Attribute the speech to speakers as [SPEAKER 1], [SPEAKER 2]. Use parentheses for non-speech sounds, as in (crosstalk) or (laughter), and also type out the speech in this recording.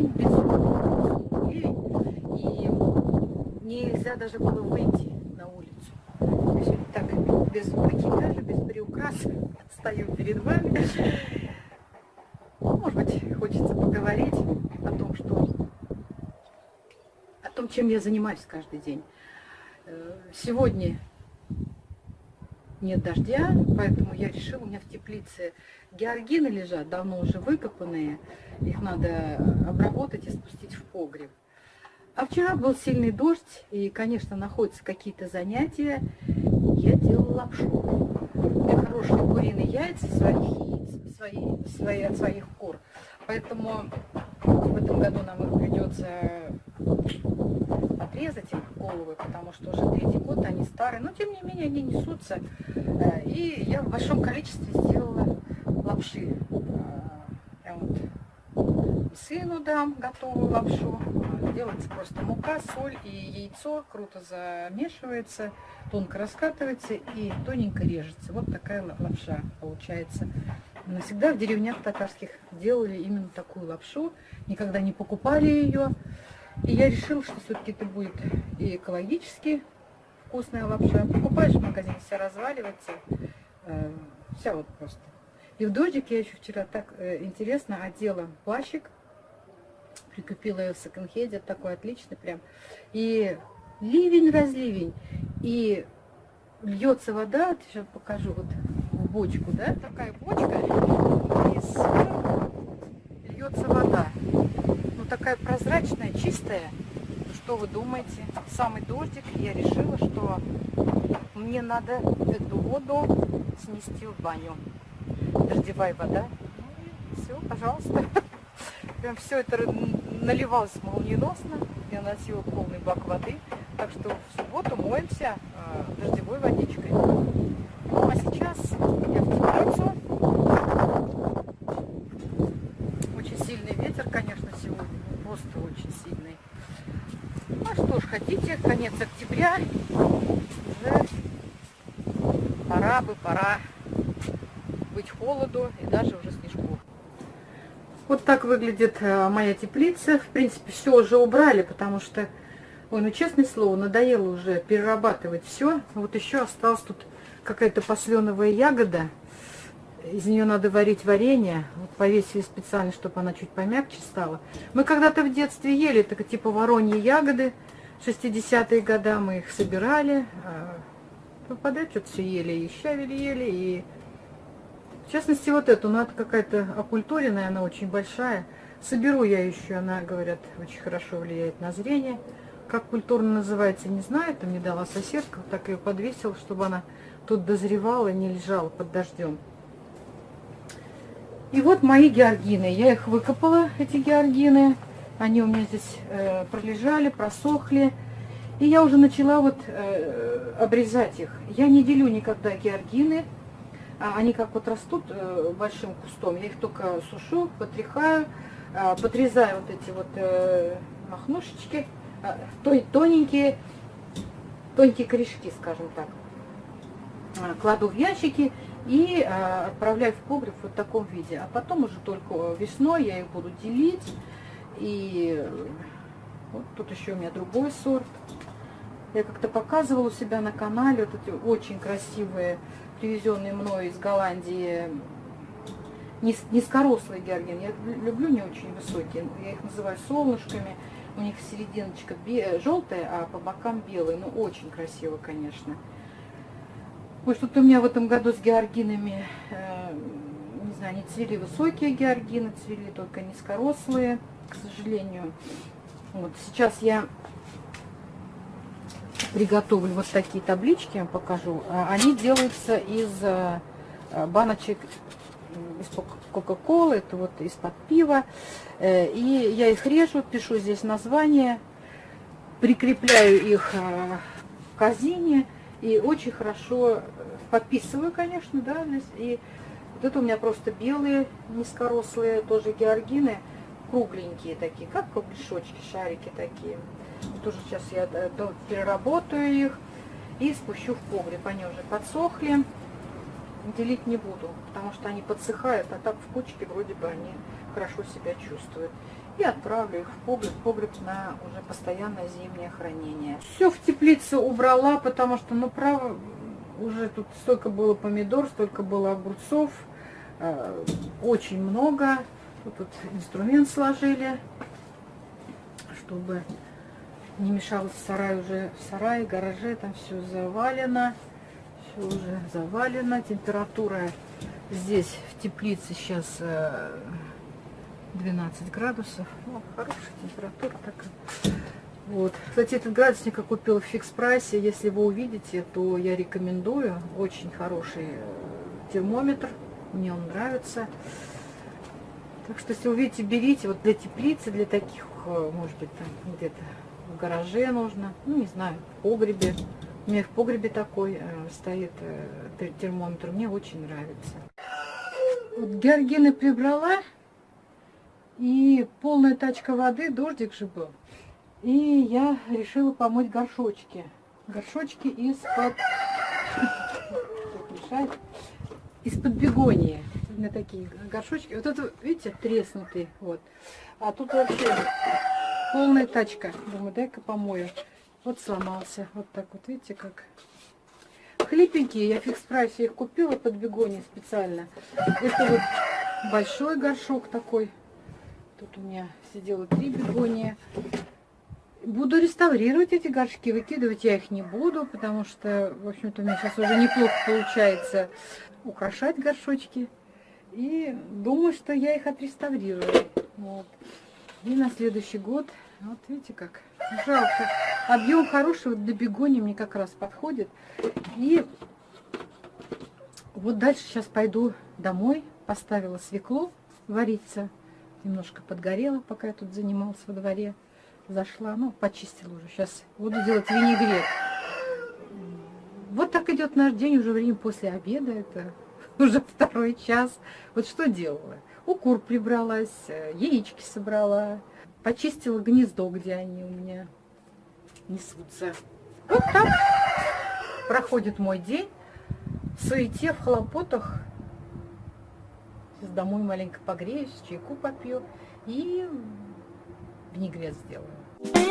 [SPEAKER 1] ливень, безумный ливень, и нельзя даже было выйти на улицу. Так, без макияжа, без приукраса (laughs) стою перед вами. Ну, может быть, хочется поговорить о том, что о том, чем я занимаюсь каждый день. Э, сегодня нет дождя, поэтому я решила, у меня в теплице георгины лежат, давно уже выкопанные, их надо обработать и спустить в погреб. А вчера был сильный дождь, и, конечно, находятся какие-то занятия. Я делала лапшу. У меня хорошие куриные яйца своих яиц, свои, свои, от своих кур. Поэтому в этом году нам их придется отрезать им головы, потому что уже третий год они старые, но тем не менее они несутся. Э, и я в большом количестве сделала лапши. Э, я вот сыну дам готовую лапшу. Делается просто мука, соль и яйцо. Круто замешивается, тонко раскатывается и тоненько режется. Вот такая лапша получается. Навсегда в деревнях татарских делали именно такую лапшу. Никогда не покупали ее. И я решила, что все-таки это будет и экологически вкусная лапша. Покупаешь в магазине, вся разваливается. Э, вся вот просто. И в дождик я еще вчера так э, интересно одела плащик. Прикупила ее в секонд-хеде, такой отличный прям. И ливень-разливень. И льется вода, сейчас покажу, вот в бочку, да, такая бочка, и сверху такая прозрачная, чистая. Что вы думаете? Самый дождик, я решила, что мне надо эту воду снести в баню. Дождевая вода. Ну, все, пожалуйста. (laughs) Прям все это наливалось молниеносно. Я носила полный бак воды. Так что в субботу моемся э, дождевой водичкой. Ну, а сейчас я в теплицу. Очень сильный ветер, конечно, сегодня просто очень сильный. Ну что ж, хотите, конец октября, уже пора бы, пора быть холоду и даже уже снежку. Вот так выглядит э, моя теплица. В принципе, все уже убрали, потому что, ой, ну честное слово, надоело уже перерабатывать все. Вот еще осталась тут какая-то посленовая ягода из нее надо варить варенье. Вот повесили специально, чтобы она чуть помягче стала. Мы когда-то в детстве ели, так типа вороньи ягоды. 60-е годы мы их собирали. Попадать ну, что-то все ели, и щавели ели, и... В частности, вот эту, ну, это какая-то окультуренная, она очень большая. Соберу я еще, она, говорят, очень хорошо влияет на зрение. Как культурно называется, не знаю, это мне дала соседка, так ее подвесила, чтобы она тут дозревала не лежала под дождем. И вот мои георгины. Я их выкопала, эти георгины. Они у меня здесь э, пролежали, просохли. И я уже начала вот э, обрезать их. Я не делю никогда георгины. А они как вот растут э, большим кустом. Я их только сушу, потряхаю, э, подрезаю вот эти вот э, махнушечки. Э, тоненькие, тонкие корешки, скажем так. Кладу в ящики и отправляю в погреб в вот таком виде. А потом уже только весной я их буду делить. И э, вот тут еще у меня другой сорт. Я как-то показывала у себя на канале вот эти очень красивые, привезенные мной из Голландии, низкорослые георгины. Я люблю не очень высокие. Я их называю солнышками. У них серединочка желтая, а по бокам белые. Ну, очень красиво, конечно. Ой, что-то у меня в этом году с георгинами, э, не знаю, не цвели высокие георгины, цвели только низкорослые, к сожалению. Вот сейчас я приготовлю вот такие таблички, я вам покажу. А, они делаются из э, баночек из Кока-Колы, это вот из-под пива. Э, и я их режу, пишу здесь название, прикрепляю их э, к корзине и очень хорошо э, подписываю, конечно, да. И вот это у меня просто белые, низкорослые, тоже георгины, кругленькие такие, как кругляшочки, шарики такие. Тоже сейчас я э, переработаю их и спущу в погреб. Они уже подсохли. Делить не буду, потому что они подсыхают, а так в кучке вроде бы они хорошо себя чувствуют. и отправлю их в погреб, погреб на уже постоянное зимнее хранение. Все в теплице убрала, потому что, ну, право, уже тут столько было помидор, столько было огурцов, э, очень много. Тут, тут инструмент сложили, чтобы не мешалось в сарае уже, в сарае, гараже, там все завалено, все уже завалено. Температура здесь в теплице сейчас 12 э, градусов. Ну, хорошая температура такая. Вот. Кстати, этот градусник я купила в фикс прайсе. Если вы увидите, то я рекомендую. Очень хороший э, термометр. Мне он нравится. Так что, если увидите, берите. Вот для теплицы, для таких, э, может быть, там где-то в гараже нужно. Ну, не знаю, в погребе. У меня в погребе такой э, стоит э, термометр. Мне очень нравится. Вот георгины прибрала. И полная тачка воды, дождик же был. И я решила помыть горшочки. Горшочки из-под... (laughs) Из-под бегонии. Меня такие горшочки. Вот это, видите, треснутый. Вот. А тут вообще полная тачка. Думаю, дай-ка помою. Вот сломался. Вот так вот, видите, как. Хлипенькие. Я фикс прайсе их купила под бегони специально. Это вот большой горшок такой. Тут у меня сидело три бегония. Буду реставрировать эти горшки, выкидывать я их не буду, потому что, в общем-то, у меня сейчас уже неплохо получается украшать горшочки. И думаю, что я их отреставрирую. Вот. И на следующий год, вот видите как, жалко. Объем хороший, вот для бегони мне как раз подходит. И вот дальше сейчас пойду домой, поставила свеклу вариться. Немножко подгорела, пока я тут занималась во дворе зашла, ну, почистила уже. Сейчас буду делать винегрет. Вот так идет наш день, уже время после обеда, это (laughs) уже второй час. Вот что делала? У кур прибралась, яички собрала, почистила гнездо, где они у меня несутся. Вот так проходит мой день в суете, в хлопотах. Сейчас домой маленько погреюсь, чайку попью и винегрет сделаю.